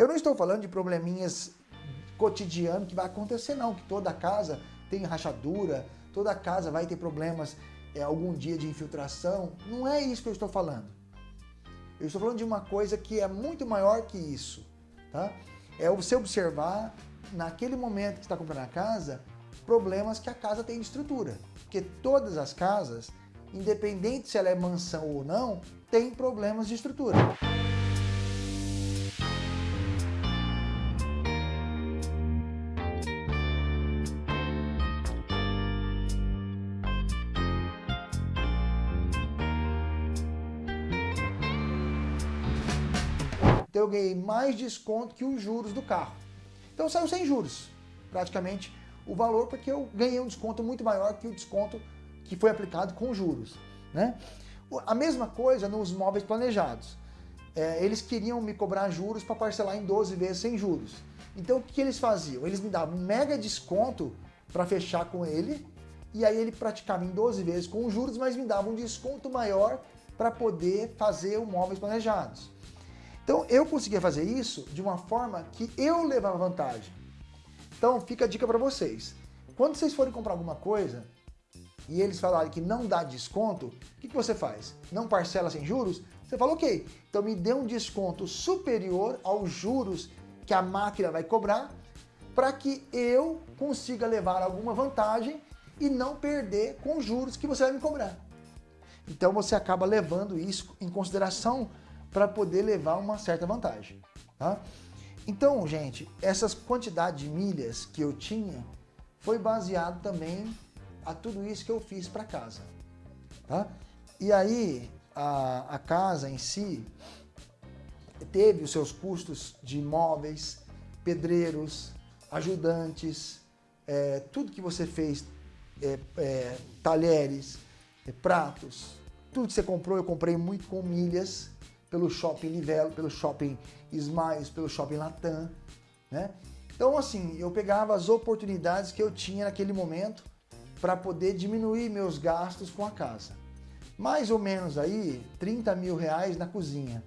Eu não estou falando de probleminhas cotidianos que vai acontecer não, que toda casa tem rachadura, toda casa vai ter problemas é, algum dia de infiltração. Não é isso que eu estou falando. Eu estou falando de uma coisa que é muito maior que isso. Tá? É você observar, naquele momento que está comprando a casa, problemas que a casa tem de estrutura. Porque todas as casas, independente se ela é mansão ou não, tem problemas de estrutura. Então eu ganhei mais desconto que os juros do carro. Então saiu sem juros, praticamente, o valor, porque eu ganhei um desconto muito maior que o desconto que foi aplicado com juros. Né? A mesma coisa nos móveis planejados. É, eles queriam me cobrar juros para parcelar em 12 vezes sem juros. Então o que eles faziam? Eles me davam um mega desconto para fechar com ele, e aí ele praticava em 12 vezes com juros, mas me dava um desconto maior para poder fazer o móveis planejados. Então eu conseguia fazer isso de uma forma que eu levava vantagem. Então fica a dica para vocês. Quando vocês forem comprar alguma coisa e eles falarem que não dá desconto, o que, que você faz? Não parcela sem juros? Você fala, ok, então me dê um desconto superior aos juros que a máquina vai cobrar para que eu consiga levar alguma vantagem e não perder com os juros que você vai me cobrar. Então você acaba levando isso em consideração para poder levar uma certa vantagem. Tá? Então, gente, essas quantidades de milhas que eu tinha foi baseado também a tudo isso que eu fiz para casa. Tá? E aí, a, a casa em si teve os seus custos de móveis, pedreiros, ajudantes, é, tudo que você fez, é, é, talheres, é, pratos, tudo que você comprou, eu comprei muito com milhas, pelo shopping Livelo, pelo shopping Smiles, pelo shopping Latam, né? Então, assim, eu pegava as oportunidades que eu tinha naquele momento para poder diminuir meus gastos com a casa. Mais ou menos aí, 30 mil reais na cozinha.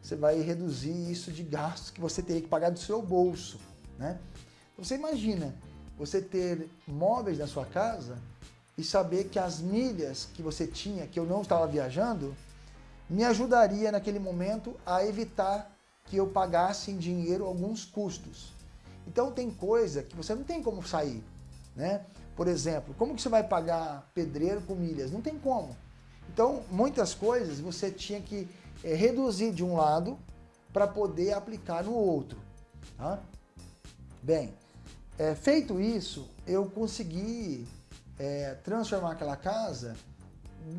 Você vai reduzir isso de gastos que você teria que pagar do seu bolso, né? Então, você imagina, você ter móveis na sua casa e saber que as milhas que você tinha, que eu não estava viajando, me ajudaria naquele momento a evitar que eu pagasse em dinheiro alguns custos. Então tem coisa que você não tem como sair, né? Por exemplo, como que você vai pagar pedreiro com milhas? Não tem como. Então, muitas coisas você tinha que é, reduzir de um lado para poder aplicar no outro. Tá? Bem, é, feito isso, eu consegui é, transformar aquela casa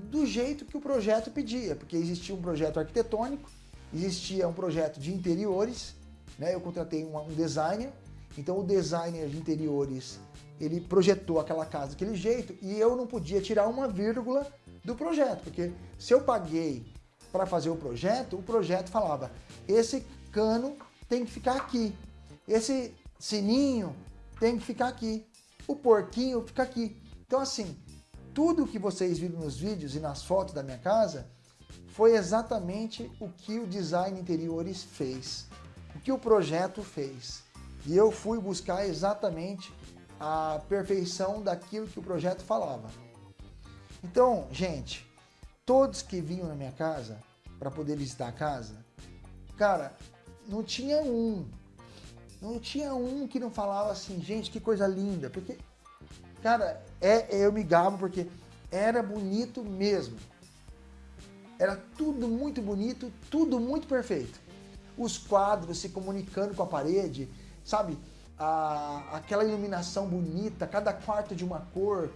do jeito que o projeto pedia, porque existia um projeto arquitetônico, existia um projeto de interiores, né? eu contratei um, um designer, então o designer de interiores ele projetou aquela casa daquele jeito e eu não podia tirar uma vírgula do projeto, porque se eu paguei para fazer o projeto, o projeto falava, esse cano tem que ficar aqui, esse sininho tem que ficar aqui, o porquinho fica aqui. Então assim, tudo que vocês viram nos vídeos e nas fotos da minha casa foi exatamente o que o design interiores fez, o que o projeto fez. E eu fui buscar exatamente a perfeição daquilo que o projeto falava. Então, gente, todos que vinham na minha casa para poder visitar a casa, cara, não tinha um, não tinha um que não falava assim, gente, que coisa linda, porque Cara, é, eu me gabo porque era bonito mesmo. Era tudo muito bonito, tudo muito perfeito. Os quadros se comunicando com a parede, sabe? A, aquela iluminação bonita, cada quarto de uma cor,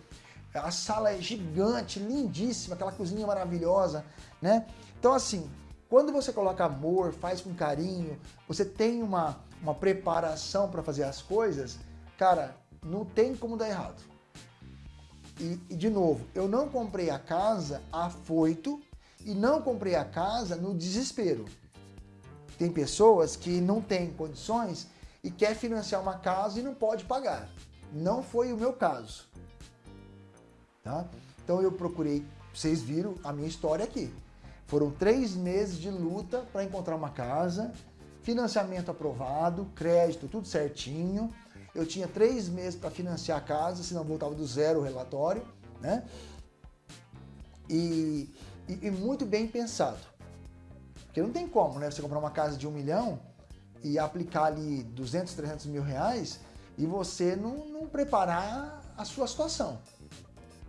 a sala é gigante, lindíssima, aquela cozinha maravilhosa, né? Então assim, quando você coloca amor, faz com carinho, você tem uma, uma preparação para fazer as coisas, cara, não tem como dar errado. E, e, de novo, eu não comprei a casa afoito e não comprei a casa no desespero. Tem pessoas que não têm condições e quer financiar uma casa e não pode pagar. Não foi o meu caso. Tá? Então eu procurei, vocês viram a minha história aqui. Foram três meses de luta para encontrar uma casa. financiamento aprovado, crédito, tudo certinho. Eu tinha três meses para financiar a casa, senão voltava do zero o relatório, né? E, e, e, muito bem pensado. Porque não tem como, né? Você comprar uma casa de um milhão e aplicar ali 200, 300 mil reais e você não, não preparar a sua situação.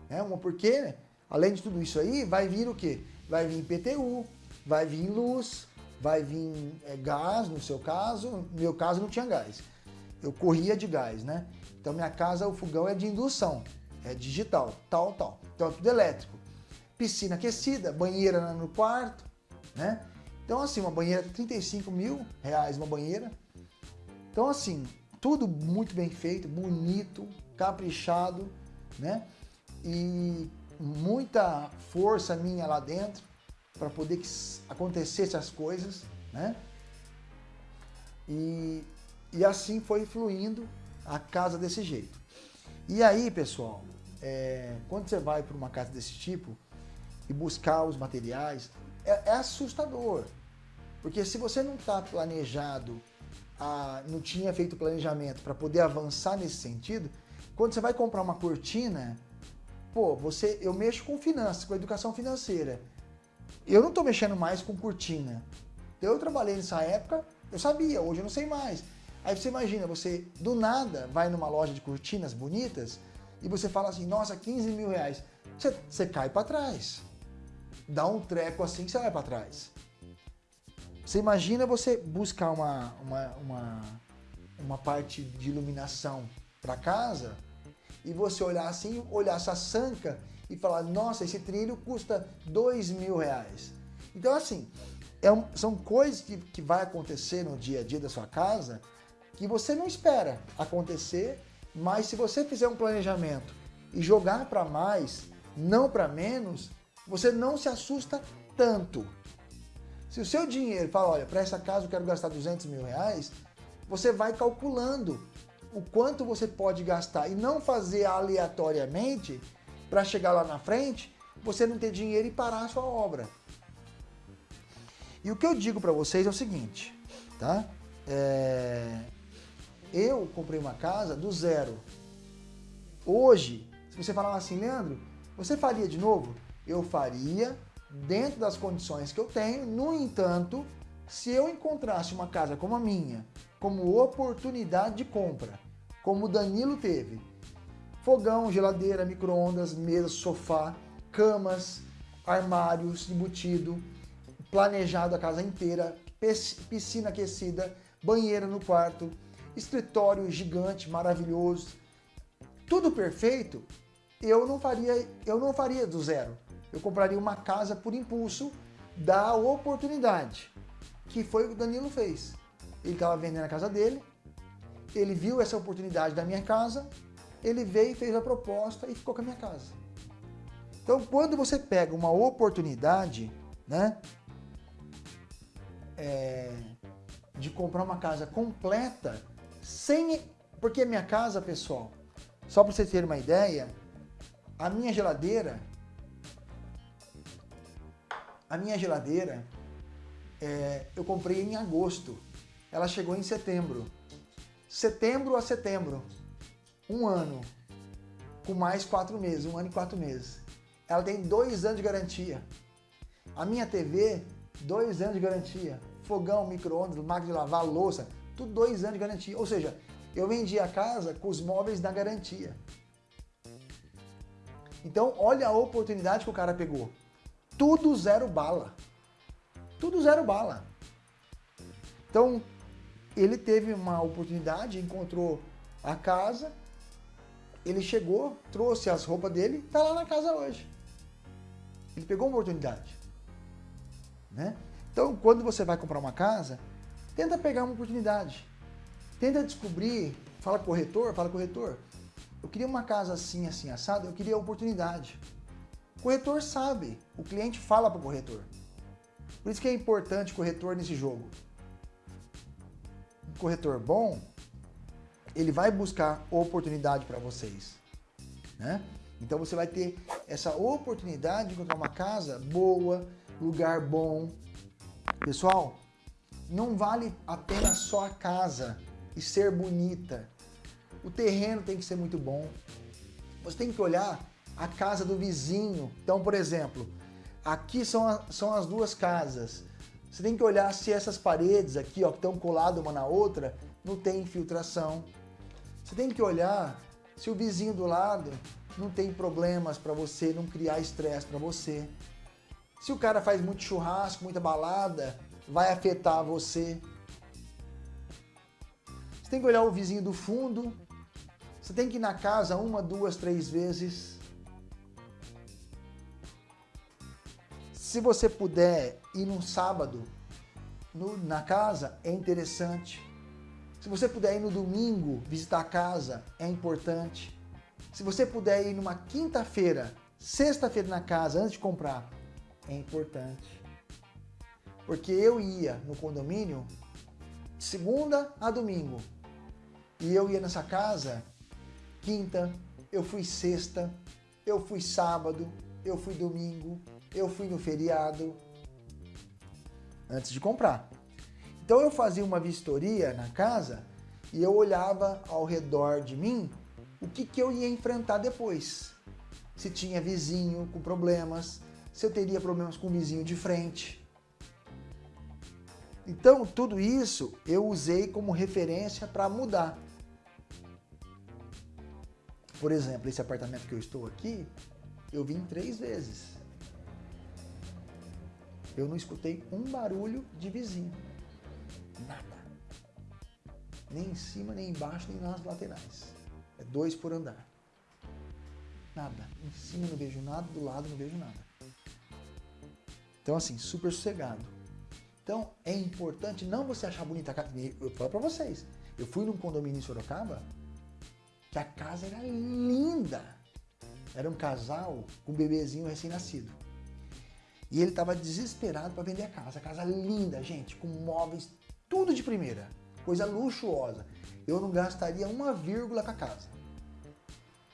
Né? Porque, além de tudo isso aí, vai vir o quê? Vai vir PTU, vai vir luz, vai vir é, gás, no seu caso. No meu caso não tinha gás. Eu corria de gás, né? Então minha casa, o fogão é de indução, é digital, tal, tal. Então é tudo elétrico. Piscina aquecida, banheira no quarto, né? Então assim, uma banheira, 35 mil reais uma banheira. Então assim, tudo muito bem feito, bonito, caprichado, né? E muita força minha lá dentro para poder que acontecesse as coisas, né? E, e assim foi fluindo a casa desse jeito. E aí, pessoal, é, quando você vai para uma casa desse tipo e buscar os materiais, é, é assustador. Porque se você não está planejado, a, não tinha feito planejamento para poder avançar nesse sentido, quando você vai comprar uma cortina, pô, você, eu mexo com finanças, com educação financeira. Eu não estou mexendo mais com cortina. Eu trabalhei nessa época, eu sabia, hoje eu não sei mais. Aí você imagina, você do nada vai numa loja de cortinas bonitas e você fala assim, nossa, 15 mil reais. Você, você cai para trás. Dá um treco assim que você vai para trás. Você imagina você buscar uma, uma, uma, uma parte de iluminação para casa e você olhar assim, olhar essa sanca e falar, nossa, esse trilho custa dois mil reais. Então, assim, é um, são coisas que, que vai acontecer no dia a dia da sua casa que você não espera acontecer, mas se você fizer um planejamento e jogar para mais, não para menos, você não se assusta tanto. Se o seu dinheiro fala, olha, para essa casa eu quero gastar 200 mil reais, você vai calculando o quanto você pode gastar e não fazer aleatoriamente para chegar lá na frente, você não ter dinheiro e parar a sua obra. E o que eu digo para vocês é o seguinte, tá? É... Eu comprei uma casa do zero. Hoje, se você falar assim, Leandro, você faria de novo? Eu faria dentro das condições que eu tenho. No entanto, se eu encontrasse uma casa como a minha, como oportunidade de compra, como o Danilo teve, fogão, geladeira, micro-ondas, mesa, sofá, camas, armários embutido, planejado a casa inteira, piscina aquecida, banheiro no quarto, escritório gigante, maravilhoso, tudo perfeito, eu não faria, eu não faria do zero. Eu compraria uma casa por impulso da oportunidade, que foi o que o Danilo fez. Ele estava vendendo a casa dele, ele viu essa oportunidade da minha casa, ele veio e fez a proposta e ficou com a minha casa. Então, quando você pega uma oportunidade, né, é, de comprar uma casa completa, sem, porque minha casa, pessoal, só para vocês terem uma ideia, a minha geladeira, a minha geladeira, é, eu comprei em agosto, ela chegou em setembro. Setembro a setembro, um ano, com mais quatro meses, um ano e quatro meses. Ela tem dois anos de garantia. A minha TV, dois anos de garantia. Fogão, micro-ondas, máquina de lavar, louça, tudo dois anos de garantia. Ou seja, eu vendi a casa com os móveis na garantia. Então, olha a oportunidade que o cara pegou. Tudo zero bala. Tudo zero bala. Então, ele teve uma oportunidade, encontrou a casa, ele chegou, trouxe as roupas dele, está lá na casa hoje. Ele pegou uma oportunidade. Né? Então, quando você vai comprar uma casa, tenta pegar uma oportunidade. Tenta descobrir, fala corretor, fala corretor. Eu queria uma casa assim, assim, assada, eu queria oportunidade. O corretor sabe, o cliente fala para o corretor. Por isso que é importante corretor nesse jogo. Um corretor bom, ele vai buscar oportunidade para vocês, né? Então você vai ter essa oportunidade de encontrar uma casa boa, lugar bom. Pessoal, não vale apenas só a casa e ser bonita. O terreno tem que ser muito bom. Você tem que olhar a casa do vizinho. Então, por exemplo, aqui são, a, são as duas casas. Você tem que olhar se essas paredes aqui, ó, que estão coladas uma na outra, não tem infiltração. Você tem que olhar se o vizinho do lado não tem problemas para você, não criar estresse para você. Se o cara faz muito churrasco, muita balada, vai afetar você. Você tem que olhar o vizinho do fundo. Você tem que ir na casa uma, duas, três vezes. Se você puder ir num sábado no, na casa, é interessante. Se você puder ir no domingo visitar a casa, é importante. Se você puder ir numa quinta-feira, sexta-feira na casa, antes de comprar, é importante. Porque eu ia no condomínio de segunda a domingo. E eu ia nessa casa quinta, eu fui sexta, eu fui sábado, eu fui domingo, eu fui no feriado, antes de comprar. Então eu fazia uma vistoria na casa e eu olhava ao redor de mim o que, que eu ia enfrentar depois. Se tinha vizinho com problemas, se eu teria problemas com o vizinho de frente. Então, tudo isso eu usei como referência para mudar. Por exemplo, esse apartamento que eu estou aqui, eu vim três vezes. Eu não escutei um barulho de vizinho. Nada. Nem em cima, nem embaixo, nem nas laterais. É dois por andar. Nada. Em cima não vejo nada, do lado não vejo nada. Então, assim, super sossegado. Então, é importante não você achar bonita a casa. Eu falo pra vocês. Eu fui num condomínio em Sorocaba que a casa era linda. Era um casal com um bebezinho recém-nascido. E ele estava desesperado para vender a casa. A casa linda, gente, com móveis, tudo de primeira. Coisa luxuosa eu não gastaria uma vírgula com a casa.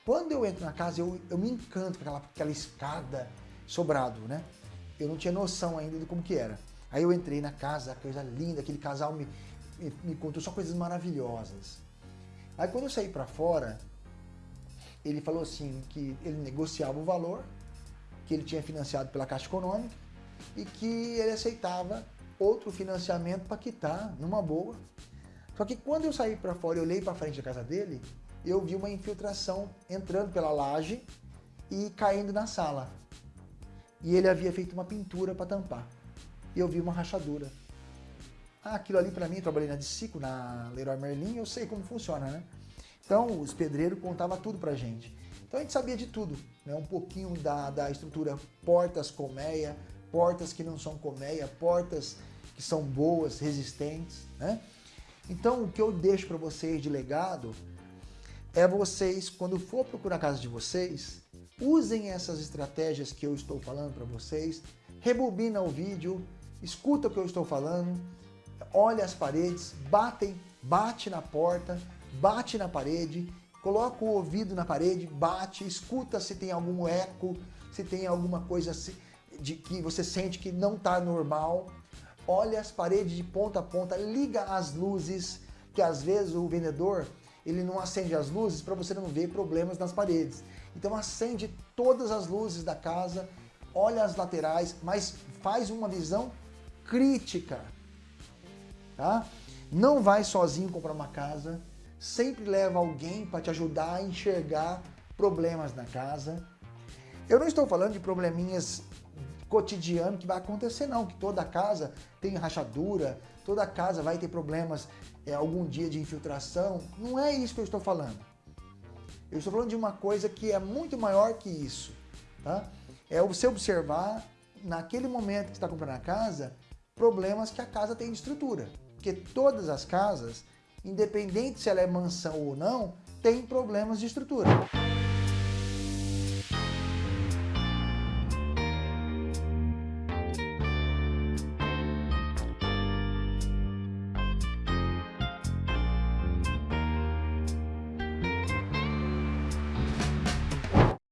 Quando eu entro na casa, eu, eu me encanto com aquela, aquela escada sobrado, né? Eu não tinha noção ainda de como que era. Aí eu entrei na casa, coisa linda, aquele casal me, me, me contou só coisas maravilhosas. Aí quando eu saí para fora, ele falou assim que ele negociava o valor, que ele tinha financiado pela Caixa Econômica e que ele aceitava outro financiamento para quitar numa boa só que quando eu saí para fora e olhei para frente da casa dele, eu vi uma infiltração entrando pela laje e caindo na sala. E ele havia feito uma pintura para tampar. E eu vi uma rachadura. Ah, aquilo ali para mim, trabalhei na Dicico, na Leroy Merlin, eu sei como funciona, né? Então, os pedreiros contavam tudo pra gente. Então a gente sabia de tudo, né? Um pouquinho da, da estrutura, portas colmeia, portas que não são colmeia, portas que são boas, resistentes, né? Então, o que eu deixo para vocês de legado é vocês, quando for procurar a casa de vocês, usem essas estratégias que eu estou falando para vocês, rebobina o vídeo, escuta o que eu estou falando, olha as paredes, batem, bate na porta, bate na parede, coloca o ouvido na parede, bate, escuta se tem algum eco, se tem alguma coisa de que você sente que não está normal, olha as paredes de ponta a ponta, liga as luzes, que às vezes o vendedor ele não acende as luzes para você não ver problemas nas paredes. Então acende todas as luzes da casa, olha as laterais, mas faz uma visão crítica. Tá? Não vai sozinho comprar uma casa, sempre leva alguém para te ajudar a enxergar problemas na casa. Eu não estou falando de probleminhas cotidiano que vai acontecer, não. Que toda casa tem rachadura, toda casa vai ter problemas é, algum dia de infiltração. Não é isso que eu estou falando. Eu estou falando de uma coisa que é muito maior que isso. Tá? É você observar, naquele momento que está comprando a casa, problemas que a casa tem de estrutura. Porque todas as casas, independente se ela é mansão ou não, tem problemas de estrutura.